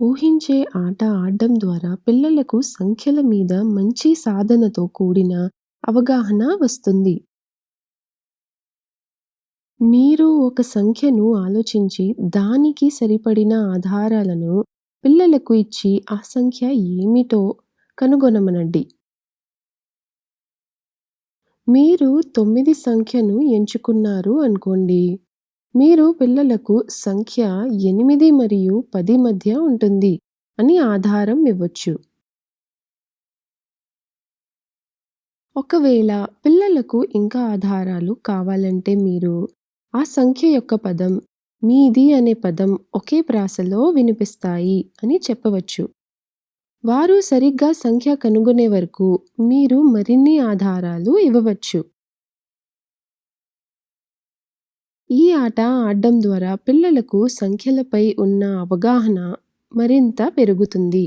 ఊహించే ఆట ఆడడం ద్వారా పిల్లలకు సంఖ్యల మీద మంచి సాధనతో కూడిన అవగాహన వస్తుంది. మీరు ఒక సంఖ్యను ఆలోచించి, దానికి సరిపడిన ఆధారాలను పిల్లలకు ఇచ్చి, ఆ సంఖ్య ఏమిటో కనుగొనమనండి. మీరు తొమ్మిది సంఖ్యను ఎంచుకున్నారు అనుకోండి. మీరు పిల్లలకు సంఖ్య ఎనిమిది మరియు పది మధ్య ఉంటుంది అని ఆధారం ఇవ్వొచ్చు. ఒకవేళ పిల్లలకు ఇంకా ఆధారాలు కావాలంటే మీరు ఆ సంఖ్య యొక్క పదం, మీది అనే పదం ఒకే ప్రాసలో వినిపిస్తాయి అని చెప్పవచ్చు. వారు సరిగ్గా సంఖ్య కనుగొనే వరకు మీరు మరిన్ని ఆధారాలు ఇవ్వవచ్చు. ఈ ఆట ఆడడం ద్వారా పిల్లలకు సంఖ్యలపై ఉన్న అవగాహన మరింత పెరుగుతుంది.